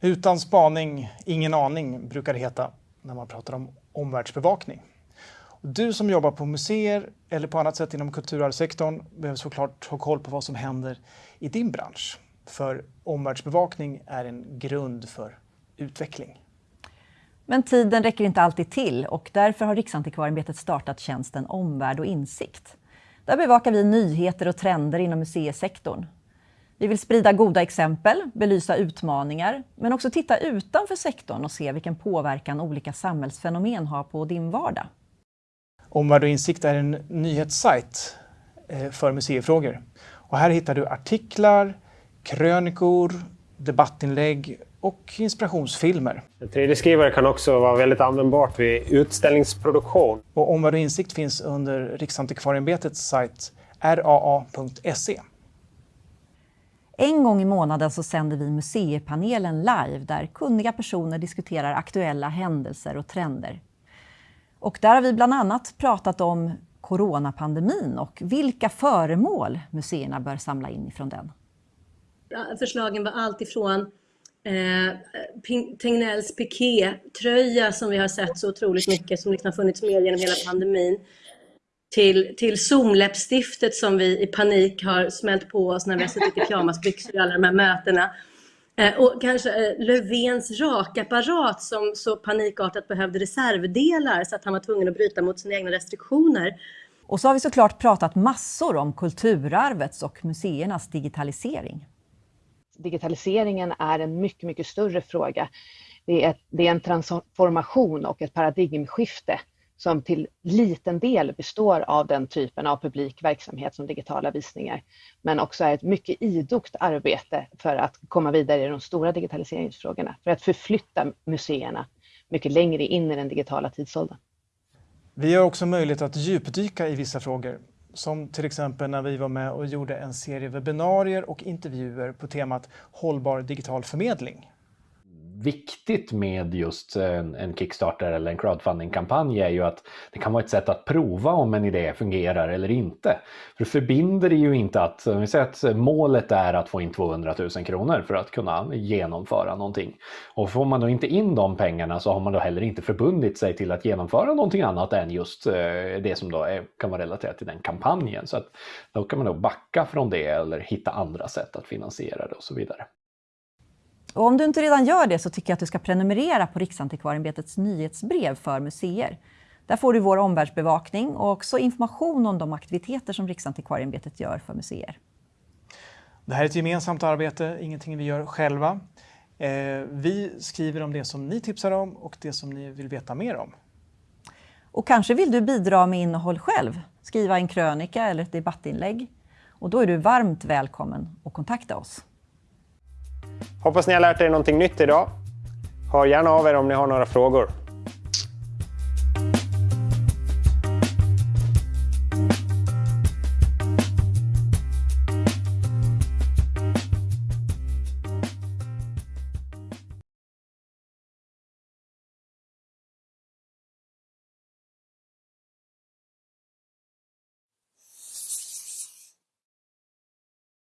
Utan spaning, ingen aning, brukar det heta när man pratar om omvärldsbevakning. Du som jobbar på museer eller på annat sätt inom kulturarvssektorn behöver såklart ha koll på vad som händer i din bransch. För omvärldsbevakning är en grund för utveckling. Men tiden räcker inte alltid till och därför har Riksantikvarieämbetet startat tjänsten Omvärld och insikt. Där bevakar vi nyheter och trender inom museisektorn. Vi vill sprida goda exempel, belysa utmaningar, men också titta utanför sektorn och se vilken påverkan olika samhällsfenomen har på din vardag. Omvärld och insikt är en nyhetssajt eh, för museifrågor. Och här hittar du artiklar, krönikor, debattinlägg och inspirationsfilmer. 3D-skrivare kan också vara väldigt användbart vid utställningsproduktion. Och Omvärld och insikt finns under Riksantikvarieämbetets sajt raa.se. En gång i månaden så sänder vi Museipanelen live där kunniga personer diskuterar aktuella händelser och trender. Och där har vi bland annat pratat om coronapandemin och vilka föremål museerna bör samla in ifrån den. Förslagen var allt ifrån eh, Tegnells pikétröja som vi har sett så otroligt mycket, som liksom har funnits med genom hela pandemin, till, till Zoom-läppstiftet som vi i panik har smält på oss när vi har suttit i pyjamasbyxor i alla de här mötena. Eh, och kanske eh, Löfvens rakapparat som så panikartat behövde reservdelar så att han var tvungen att bryta mot sina egna restriktioner. Och så har vi såklart pratat massor om kulturarvets och museernas digitalisering. Digitaliseringen är en mycket, mycket större fråga. Det är, det är en transformation och ett paradigmskifte som till liten del består av den typen av publik verksamhet som digitala visningar, men också är ett mycket idogt arbete för att komma vidare i de stora digitaliseringsfrågorna, för att förflytta museerna mycket längre in i den digitala tidsåldern. Vi har också möjlighet att djupdyka i vissa frågor, som till exempel när vi var med och gjorde en serie webbinarier och intervjuer på temat hållbar digital förmedling viktigt med just eh, en, en Kickstarter eller en crowdfunding-kampanj är ju att det kan vara ett sätt att prova om en idé fungerar eller inte. För det förbinder ju inte att, om vi säger att eh, målet är att få in 200 000 kronor för att kunna genomföra någonting. Och får man då inte in de pengarna så har man då heller inte förbundit sig till att genomföra någonting annat än just eh, det som då är, kan vara relaterat till den kampanjen. Så att då kan man då backa från det eller hitta andra sätt att finansiera det och så vidare. Och om du inte redan gör det så tycker jag att du ska prenumerera på Riksantikvarieämbetets nyhetsbrev för museer. Där får du vår omvärldsbevakning och också information om de aktiviteter som Riksantikvarieämbetet gör för museer. Det här är ett gemensamt arbete, ingenting vi gör själva. Eh, vi skriver om det som ni tipsar om och det som ni vill veta mer om. Och kanske vill du bidra med innehåll själv, skriva en krönika eller ett debattinlägg. Och då är du varmt välkommen att kontakta oss. Hoppas ni har lärt er någonting nytt idag. Hör gärna av er om ni har några frågor.